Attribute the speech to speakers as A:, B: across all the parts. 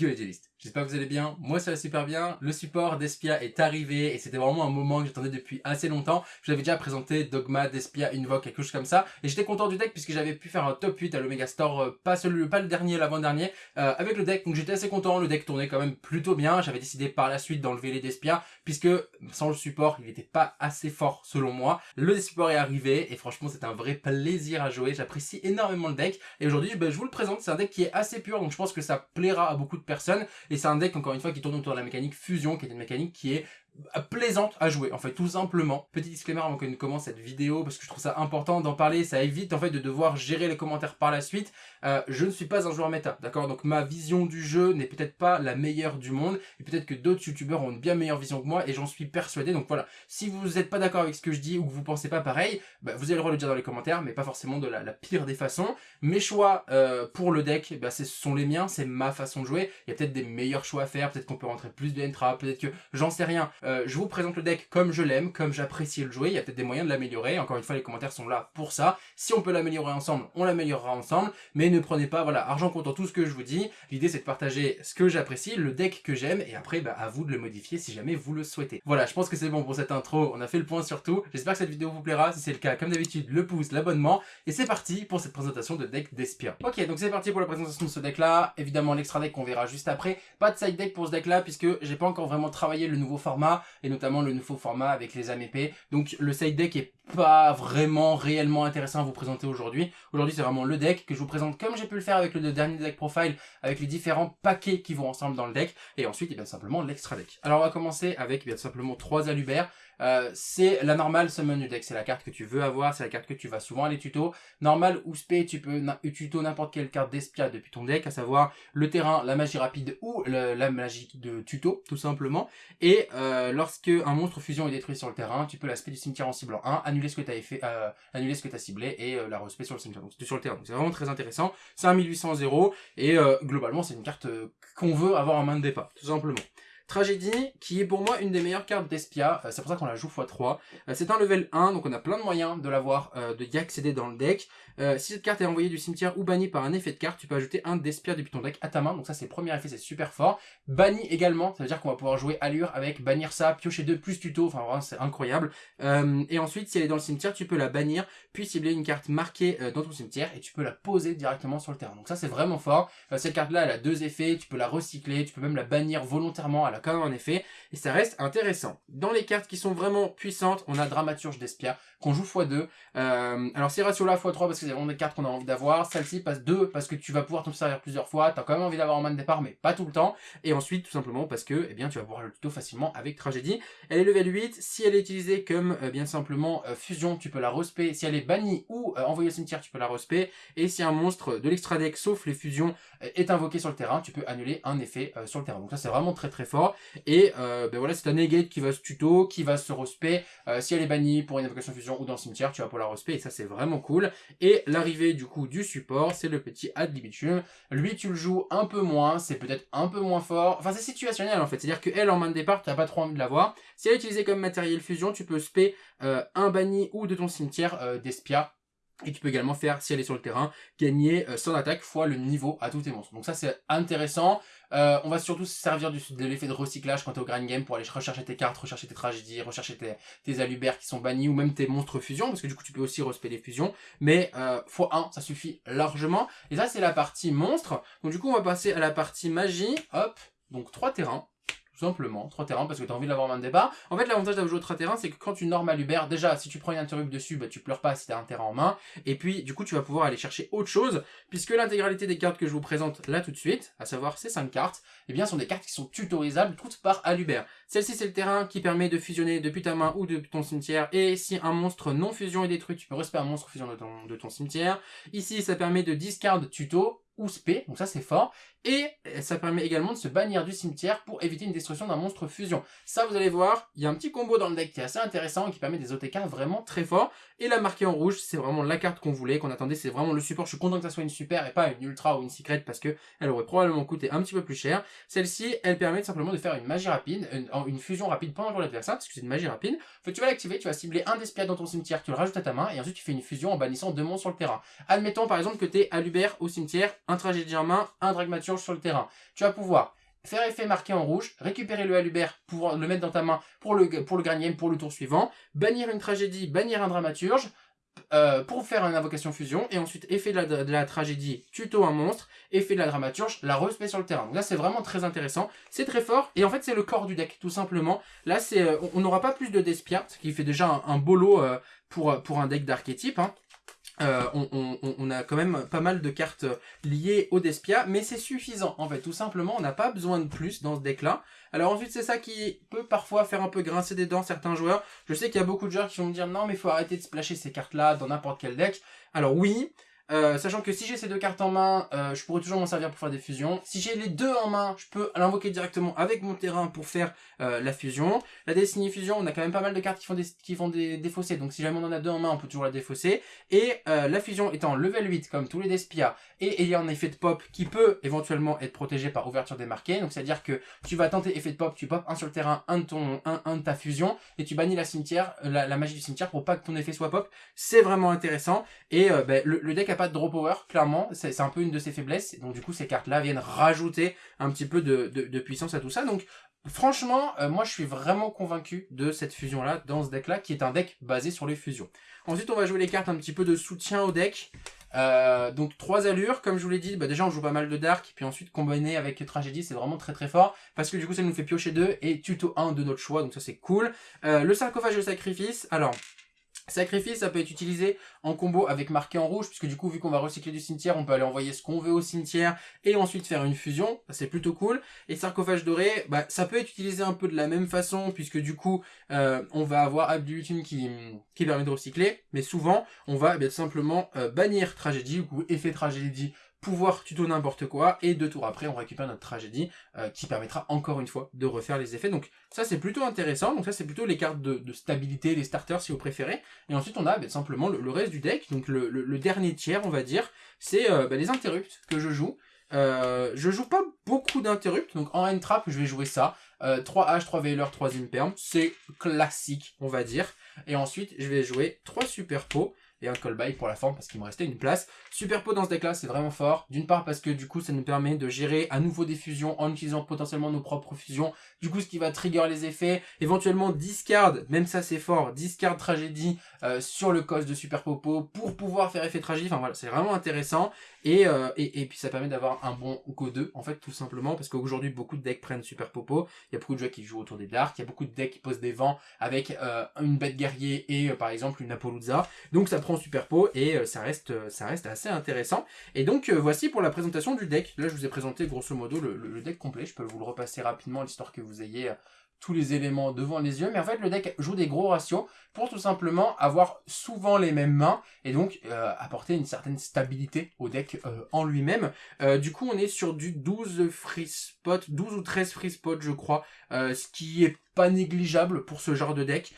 A: Юрий Дерist. J'espère que vous allez bien, moi ça va super bien, le support d'Espia est arrivé et c'était vraiment un moment que j'attendais depuis assez longtemps, je l'avais déjà présenté Dogma, d'Espia, Invoke, quelque chose comme ça, et j'étais content du deck puisque j'avais pu faire un top 8 à l'Omega Store, euh, pas, celui, pas le dernier, l'avant-dernier, euh, avec le deck, donc j'étais assez content, le deck tournait quand même plutôt bien, j'avais décidé par la suite d'enlever les d'Espia, puisque sans le support, il n'était pas assez fort selon moi, le support est arrivé et franchement c'est un vrai plaisir à jouer, j'apprécie énormément le deck, et aujourd'hui ben, je vous le présente, c'est un deck qui est assez pur, donc je pense que ça plaira à beaucoup de personnes. Et c'est un deck, encore une fois, qui tourne autour de la mécanique fusion, qui est une mécanique qui est plaisante à jouer en fait tout simplement. Petit disclaimer avant que nous commence cette vidéo parce que je trouve ça important d'en parler ça évite en fait de devoir gérer les commentaires par la suite. Euh, je ne suis pas un joueur méta d'accord? Donc ma vision du jeu n'est peut-être pas la meilleure du monde et peut-être que d'autres youtubeurs ont une bien meilleure vision que moi et j'en suis persuadé. Donc voilà. Si vous n'êtes pas d'accord avec ce que je dis ou que vous pensez pas pareil bah, vous allez le droit de le dire dans les commentaires mais pas forcément de la, pire des façons. Mes choix euh, pour le deck bah, ce sont les miens c'est ma façon de jouer. Il y a peut-être des meilleurs choix à faire peut-être qu'on peut rentrer plus de entra peut-être que j'en sais rien. Euh, je vous présente le deck comme je l'aime, comme j'apprécie le jouer, il y a peut-être des moyens de l'améliorer, encore une fois les commentaires sont là pour ça, si on peut l'améliorer ensemble, on l'améliorera ensemble, mais ne prenez pas, voilà, argent comptant tout ce que je vous dis, l'idée c'est de partager ce que j'apprécie, le deck que j'aime, et après bah, à vous de le modifier si jamais vous le souhaitez. Voilà, je pense que c'est bon pour cette intro, on a fait le point sur tout, j'espère que cette vidéo vous plaira, si c'est le cas, comme d'habitude, le pouce, l'abonnement, et c'est parti pour cette présentation de deck d'Espia. Ok, donc c'est parti pour la présentation de ce deck là, évidemment l'extra deck qu'on verra juste après, pas de side deck pour ce deck là, puisque j'ai pas encore vraiment travaillé le nouveau format, et notamment le nouveau format avec les AMP. Donc le side deck est pas vraiment réellement intéressant à vous présenter aujourd'hui. Aujourd'hui c'est vraiment le deck que je vous présente comme j'ai pu le faire avec le dernier deck profile, avec les différents paquets qui vont ensemble dans le deck, et ensuite eh bien simplement l'extra deck. Alors on va commencer avec bien simplement trois alubères. Euh, c'est la normale summon du deck, c'est la carte que tu veux avoir, c'est la carte que tu vas souvent aller tuto. Normal ou spé, tu peux tuto n'importe quelle carte d'espia depuis ton deck, à savoir le terrain, la magie rapide ou la magie de tuto, tout simplement. Et euh, lorsque un monstre fusion est détruit sur le terrain, tu peux l'aspect du cimetière en ciblant 1, annuler ce que tu as fait, euh, annuler ce que tu as ciblé et euh, la respect sur le cimetière, donc sur le terrain. c'est vraiment très intéressant. C'est un 1800 0 et globalement c'est une carte qu'on veut avoir en main de départ, tout simplement. Tragédie, qui est pour moi une des meilleures cartes d'Espia, euh, c'est pour ça qu'on la joue x3. Euh, c'est un level 1, donc on a plein de moyens de l'avoir, euh, de y accéder dans le deck. si cette carte est envoyée du cimetière ou bannie par un effet de carte, tu peux ajouter un d'Espia depuis ton deck à ta main, donc ça c'est le premier effet, c'est super fort. Banni également, ça veut dire qu'on va pouvoir jouer allure avec bannir ça, piocher 2 plus tuto, enfin vraiment c'est incroyable. et ensuite, si elle est dans le cimetière, tu peux la bannir, puis cibler une carte marquée dans ton cimetière, et tu peux la poser directement sur le terrain. Donc ça c'est vraiment fort. cette carte là, elle a deux effets, tu peux la recycler, tu peux même la bannir volontairement, à la quand même un effet, et ça reste intéressant. Dans les cartes qui sont vraiment puissantes, on a Dramaturge d'Espia, qu'on joue x2. Euh, alors c'est ratio là x3 parce que c'est vraiment des cartes qu'on a envie d'avoir. Celle-ci passe 2 parce que tu vas pouvoir t'en servir plusieurs fois, t'as quand même envie d'avoir en main de départ, mais pas tout le temps. Et ensuite, tout simplement parce que eh bien, tu vas pouvoir le tuto facilement avec Tragédie. Elle est level 8, si elle est utilisée comme euh, bien simplement euh, fusion, tu peux la respect. Si elle est bannie ou envoyée au cimetière, tu peux la respect. Et si un monstre de l'extra deck, sauf les fusions, est invoqué sur le terrain, tu peux annuler un effet sur le terrain. Donc ça c'est vraiment très très fort. Et ben voilà, c'est un negate qui va se tuto, qui va se respect. si elle est bannie pour une invocation fusion ou dans le cimetière, tu vas pour la respect, et ça c'est vraiment cool. Et l'arrivée du coup du support, c'est le petit ad libitum. Lui tu le joues un peu moins, c'est peut-être un peu moins fort. Enfin c'est situationnel en fait, c'est-à-dire que elle en main de départ, tu n'as pas trop envie de l'avoir. Si elle est utilisée comme matériel fusion, tu peux spé euh, un banni ou de ton cimetière euh, d'espia et tu peux également faire, si elle est sur le terrain, gagner euh, son attaque fois le niveau à tous tes monstres. Donc ça c'est intéressant. Euh, on va surtout se servir du, de l'effet de recyclage quand au grind game pour aller rechercher tes cartes, rechercher tes tragédies, rechercher tes, tes qui sont bannis ou même tes monstres fusions parce que du coup tu peux aussi respect les fusions. Mais euh, x1 ça suffit largement. Et ça c'est la partie monstre. Donc du coup on va passer à la partie magie. Hop, donc trois terrains tout simplement, 3 terrains, parce que tu as envie de l'avoir main de départ. En fait, l'avantage d'avoir joué 3 terrains, c'est que quand tu normal Uber, déjà, si tu prends une interrupt dessus, bah, tu pleures pas si tu as un terrain en main. Et puis, du coup, tu vas pouvoir aller chercher autre chose, puisque l'intégralité des cartes que je vous présente là tout de suite, à savoir ces 5 cartes, eh bien, sont des cartes qui sont tutorisables toutes par Aluber. Celle-ci, c'est le terrain qui permet de fusionner depuis ta main ou depuis ton cimetière. Et si un monstre non fusion est détruit, tu peux respecter un monstre fusion de ton, de ton cimetière. Ici, ça permet de discard tuto ou spé, donc ça c'est fort. Et ça permet également de se bannir du cimetière pour éviter une destruction d'un monstre fusion. Ça, vous allez voir, il y a un petit combo dans le deck qui est assez intéressant et qui permet des OTK vraiment très forts. Et la marquée en rouge, c'est vraiment la carte qu'on voulait, qu'on attendait, c'est vraiment le support. Je suis content que ça soit une super et pas une ultra ou une secret parce que elle aurait probablement coûté un petit peu plus cher. Celle-ci, elle permet simplement de faire une magie rapide, une, fusion rapide pendant le l'adversaire, parce que c'est une magie rapide. Tu vas l'activer, tu vas cibler un d'espiat dans ton cimetière, tu le rajoutes à ta main et ensuite tu fais une fusion en bannissant deux monstres sur le terrain. Admettons par exemple que tu es à Lubert au cimetière un tragédie en main, un dramaturge sur le terrain. Tu vas pouvoir faire effet marqué en rouge, récupérer le Halubert pour le mettre dans ta main pour le, pour pour le tour suivant, bannir une tragédie, bannir un dramaturge, euh, pour faire une invocation fusion, et ensuite effet de la, tragédie, tuto un monstre, effet de la dramaturge, la respect sur le terrain. Donc là c'est vraiment très intéressant, c'est très fort, et en fait c'est le corps du deck tout simplement. Là c'est, euh, on n'aura pas plus de Despia, ce qui fait déjà un, lot euh, pour, pour un deck d'archétype. Hein. Euh, on, a quand même pas mal de cartes liées au Despia, mais c'est suffisant en fait, tout simplement, on n'a pas besoin de plus dans ce deck là. Alors ensuite c'est ça qui peut parfois faire un peu grincer des dents certains joueurs, je sais qu'il y a beaucoup de joueurs qui vont me dire non mais faut arrêter de splasher ces cartes là dans n'importe quel deck, alors oui, euh, sachant que si j'ai ces deux cartes en main, euh, je pourrais toujours m'en servir pour faire des fusions. Si j'ai les deux en main, je peux l'invoquer directement avec mon terrain pour faire euh, la fusion. La Destiny Fusion, on a quand même pas mal de cartes qui font des, qui font des défausser, donc si jamais on en a deux en main, on peut toujours la défausser. Et la fusion étant level 8, comme tous les Despia, et ayant un effet de pop qui peut éventuellement être protégé par ouverture démarquée, donc c'est-à-dire que tu vas tenter effet de pop, tu pop un sur le terrain, un de, ton, un, ta fusion, et tu bannis la cimetière, la, magie du cimetière pour pas que ton effet soit pop. C'est vraiment intéressant, et ben, le deck a pas de draw power, clairement, c'est un peu une de ses faiblesses, donc du coup ces cartes-là viennent rajouter un petit peu de, puissance à tout ça, donc franchement, euh, moi je suis vraiment convaincu de cette fusion-là, dans ce deck-là, qui est un deck basé sur les fusions. Ensuite on va jouer les cartes un petit peu de soutien au deck, euh, donc trois allures, comme je vous l'ai dit, bah déjà on joue pas mal de Dark, puis ensuite combiné avec Tragédie, c'est vraiment très très fort, parce que du coup ça nous fait piocher deux et tuto 1 de notre choix, donc ça c'est cool. Euh, le sarcophage de sacrifice, alors Sacrifice, ça peut être utilisé en combo avec marqué en rouge, puisque du coup, vu qu'on va recycler du cimetière, on peut aller envoyer ce qu'on veut au cimetière et ensuite faire une fusion. C'est plutôt cool. Et sarcophage doré, bah, ça peut être utilisé un peu de la même façon, puisque du coup, euh, on va avoir Abdulutine qui, qui permet de recycler. Mais souvent, on va eh tout simplement euh, bannir tragédie, ou effet tragédie pouvoir tuto n'importe quoi, et deux tours après, on récupère notre tragédie, euh, qui permettra encore une fois de refaire les effets. Donc ça, c'est plutôt intéressant. Donc ça, c'est plutôt les cartes de, stabilité, les starters si vous préférez. Et ensuite, on a bah, simplement le, reste du deck. Donc le, dernier tiers, on va dire, c'est euh, bah, les interrupts que je joue. Euh, je joue pas beaucoup d'interrupts, donc en end trap, je vais jouer ça. 3 H, 3 Veiler, 3 Imperm, c'est classique, on va dire. Et ensuite, je vais jouer 3 Super Pots et un call by pour la forme parce qu'il me restait une place. Super pot dans ce deck là c'est vraiment fort. D'une part parce que du coup ça nous permet de gérer à nouveau des fusions en utilisant potentiellement nos propres fusions. Du coup ce qui va trigger les effets. Éventuellement discard, même ça c'est fort, discard tragédie euh, sur le cos de Super Popo pour pouvoir faire effet tragédie. Enfin voilà c'est vraiment intéressant. Euh, et, et, puis ça permet d'avoir un bon Go 2 en fait tout simplement parce qu'aujourd'hui beaucoup de decks prennent Super Popo. Il y a beaucoup de joueurs qui jouent autour des Dark. Il y a beaucoup de decks qui posent des vents avec euh, une bête guerrier et par exemple une Apollouza. Donc ça super pot et euh, ça reste, euh, ça reste assez intéressant. Et donc euh, voici pour la présentation du deck. Là je vous ai présenté grosso modo le, deck complet. Je peux vous le repasser rapidement l'histoire que vous ayez tous les éléments devant les yeux, mais en fait le deck joue des gros ratios pour tout simplement avoir souvent les mêmes mains et donc apporter une certaine stabilité au deck en lui-même. du coup on est sur du 12 free spot, 12 ou 13 free spot je crois, ce qui est pas négligeable pour ce genre de deck,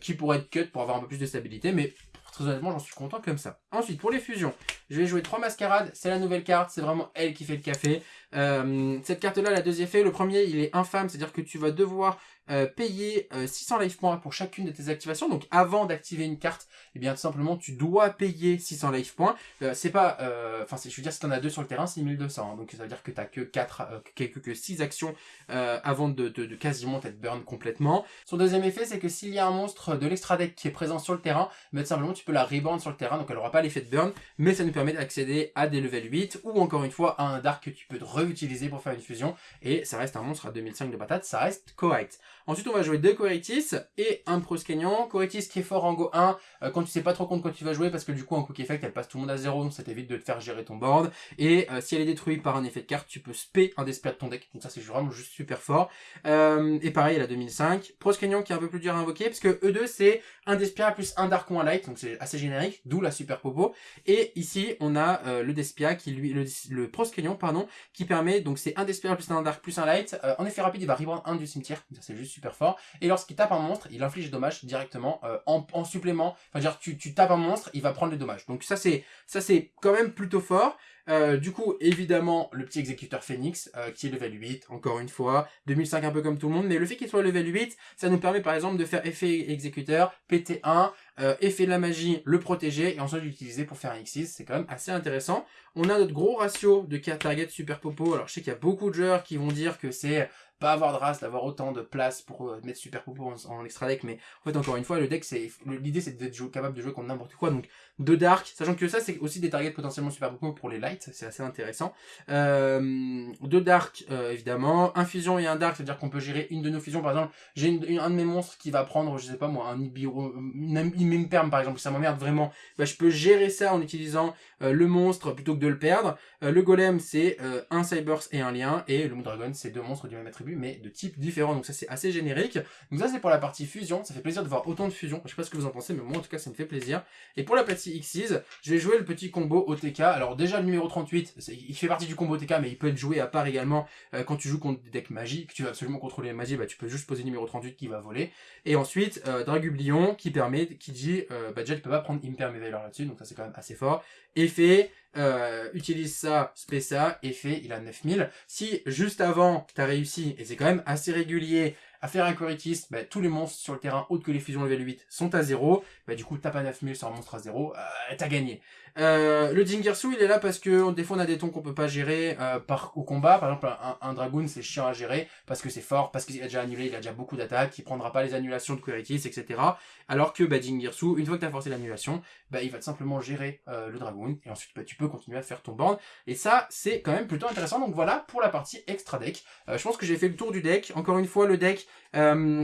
A: qui pourrait être cut pour avoir un peu plus de stabilité, mais Très honnêtement, j'en suis content comme ça. Ensuite, pour les fusions, je vais jouer trois mascarades. C'est la nouvelle carte, c'est vraiment elle qui fait le café. Euh, cette carte-là, elle a deux effets. Le premier, il est infâme, c'est-à-dire que tu vas devoir euh, payer 600 euh, life points pour chacune de tes activations. Donc avant d'activer une carte, eh bien tout simplement tu dois payer 600 life points. C'est pas, enfin je veux dire si t'en as deux sur le terrain, c'est 1200. Hein. donc ça veut dire que t'as que 4, quelques que 6 actions avant de, quasiment être burn complètement. Son deuxième effet, c'est que s'il y a un monstre de l'extra deck qui est présent sur le terrain, mais tout simplement tu peux la reborn sur le terrain, donc elle aura pas l'effet de burn, mais ça nous permet d'accéder à des level 8 ou encore une fois à un dark que tu peux réutiliser pour faire une fusion et ça reste un monstre à 2005 de patate, ça reste correct. Ensuite, on va jouer deux Corectis et un Proscenion. Corectis qui est fort en Go 1 euh, quand tu sais pas trop compte quand tu vas jouer parce que du coup, en Quick Effect, elle passe tout le monde à 0, donc ça t'évite de te faire gérer ton board. Et euh, si elle est détruite par un effet de carte, tu peux spé un Despia de ton deck. Donc ça, c'est vraiment juste super fort. Euh, et pareil, elle a 2005. Proscenion qui est un peu plus dur à invoquer parce que E2, c'est un Despia plus un Dark ou un Light, donc c'est assez générique, d'où la super popo. Et ici, on a le Despia qui lui, le, le pardon, qui permet, donc c'est un Despia plus un Dark plus un Light. en effet rapide, il va reprendre un du cimetière, c'est juste super fort. Et lorsqu'il tape un monstre, il inflige dommages directement euh, en, supplément. Enfin, dire, tu, tu tapes un monstre, il va prendre les dommages. Donc ça c'est ça c'est quand même plutôt fort. Euh, du coup, évidemment, le petit exécuteur Phoenix, euh, qui est level 8, encore une fois, 2005 un peu comme tout le monde, mais le fait qu'il soit level 8, ça nous permet par exemple de faire effet exécuteur, PT1, euh, effet de la magie, le protéger, et ensuite l'utiliser pour faire un X6, c'est quand même assez intéressant. On a notre gros ratio de carte target super popo, alors je sais qu'il y a beaucoup de joueurs qui vont dire que c'est pas avoir de race, d'avoir autant de place pour euh, mettre super popo en, extra deck, mais en fait encore une fois le deck c'est l'idée c'est d'être capable de jouer contre n'importe quoi, donc de dark, sachant que ça c'est aussi des targets potentiellement super popo pour les lights, c'est assez intéressant. Euh, de dark euh, évidemment, un fusion et un dark, c'est-à-dire qu'on peut gérer une de nos fusions, par exemple j'ai un de mes monstres qui va prendre, je sais pas moi, un Ibiro, une perm par exemple, ça m'emmerde vraiment, bah, je peux gérer ça en utilisant euh, le monstre plutôt que de le perdre. le golem c'est un cybers et un lien, et le dragon c'est deux monstres du même attribut mais de types différents. Donc ça, c'est assez générique. Donc ça, c'est pour la partie fusion. Ça fait plaisir de voir autant de fusion. Je sais pas ce que vous en pensez, mais moi, en tout cas, ça me fait plaisir. Et pour la partie Xyz, je vais jouer le petit combo OTK. Alors déjà, le numéro 38, il fait partie du combo OTK, mais il peut être joué à part également euh, quand tu joues contre des decks magiques, que tu veux absolument contrôler les magies, bah, tu peux juste poser le numéro 38 qui va voler. Et ensuite, euh, Dragublion qui permet, qui dit, euh, bah déjà, tu peux pas prendre Imperm là-dessus, donc ça, c'est quand même assez fort. Effet, euh, utilise ça, ça, effet, il a 9000. Si juste avant, tu as réussi, et c'est quand même assez régulier, à faire un Coritis, bah, tous les monstres sur le terrain autres que les fusions level 8 sont à 0. Bah, du coup, t'as pas 9000 sur un monstre à 0, euh, t'as gagné. Euh, le Jingersu, il est là parce que des fois on a des tons qu'on peut pas gérer euh, par au combat. Par exemple, un, un Dragoon, c'est chiant à gérer parce que c'est fort, parce qu'il a déjà annulé, il a déjà beaucoup d'attaques, il prendra pas les annulations de Queritis, etc. Alors que bah, une fois que tu as forcé l'annulation, bah, il va simplement gérer euh, le Dragoon et ensuite bah, tu peux continuer à faire ton board. Et ça, c'est quand même plutôt intéressant. Donc voilà pour la partie extra deck. je pense que j'ai fait le tour du deck. Encore une fois, le deck,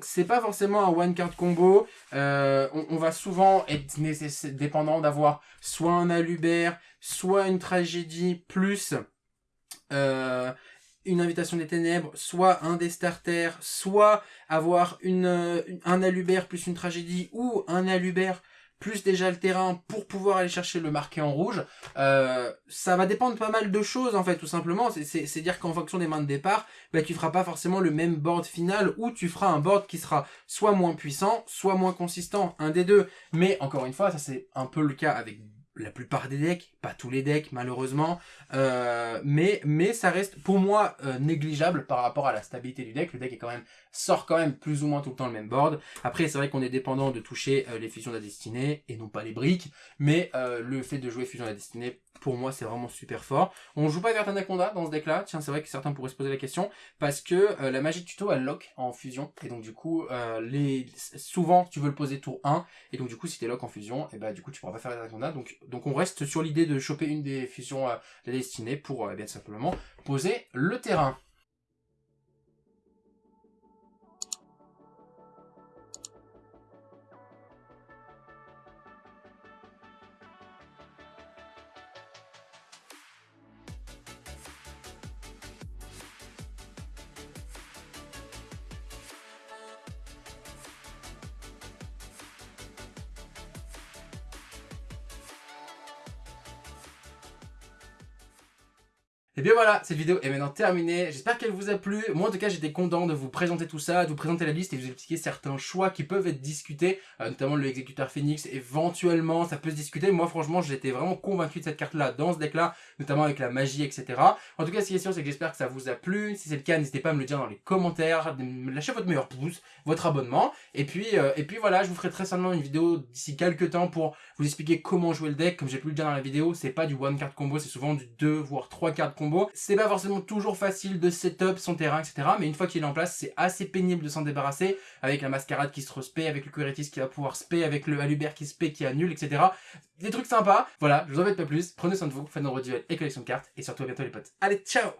A: c'est pas forcément un one card combo. On, on, va souvent être dépendant d'avoir soit un Soit une tragédie plus euh, une invitation des ténèbres, soit un des starters, soit avoir une, un Alubert plus une tragédie, ou un Alubert plus déjà le terrain pour pouvoir aller chercher le marqué en rouge. Euh, ça va dépendre pas mal de choses en fait tout simplement. C'est dire qu'en fonction des mains de départ, bah, tu feras pas forcément le même board final ou tu feras un board qui sera soit moins puissant, soit moins consistant, un des deux. Mais encore une fois, ça c'est un peu le cas avec la plupart des decks, pas tous les decks malheureusement, euh, mais, mais ça reste pour moi euh, négligeable par rapport à la stabilité du deck. Le deck est quand même sort quand même plus ou moins tout le temps le même board. Après c'est vrai qu'on est dépendant de toucher euh, les fusions de la destinée et non pas les briques, mais le fait de jouer fusion de la destinée pour moi c'est vraiment super fort. On joue pas vers Anaconda dans ce deck là, tiens c'est vrai que certains pourraient se poser la question, parce que la magie de tuto elle lock en fusion, et donc du coup les souvent tu veux le poser tour 1, et donc du coup si t'es lock en fusion, et bah du coup tu pourras pas faire Anaconda, donc donc on reste sur l'idée de choper une des fusions euh, de la destinée pour euh, bien simplement poser le terrain. Et bien voilà, cette vidéo est maintenant terminée. J'espère qu'elle vous a plu. Moi en tout cas j'étais content de vous présenter tout ça, de vous présenter la liste et de vous expliquer certains choix qui peuvent être discutés, euh, notamment le exécuteur Phoenix. Éventuellement ça peut se discuter. Moi franchement j'étais vraiment convaincu de cette carte là dans ce deck là, notamment avec la magie etc. En tout cas ce qui est sûr c'est que j'espère que ça vous a plu. Si c'est le cas n'hésitez pas à me le dire dans les commentaires, lâchez votre meilleur pouce, votre abonnement. Et puis, euh, et puis voilà, je vous ferai très certainement une vidéo d'ici quelques temps pour vous expliquer comment jouer le deck. Comme j'ai pu le dire dans la vidéo, c'est pas du one card combo, c'est souvent du 2 voire 3 cartes combo. C'est pas forcément toujours facile de setup son terrain, etc. Mais une fois qu'il est en place, c'est assez pénible de s'en débarrasser, avec la mascarade qui se respect, avec le Queritis qui va pouvoir spé, avec le Alubert qui spé, qui annule, etc. Des trucs sympas. Voilà, je vous embête pas plus. Prenez soin de vous, faites nos duel et collection de cartes. Et surtout à bientôt les potes. Allez, ciao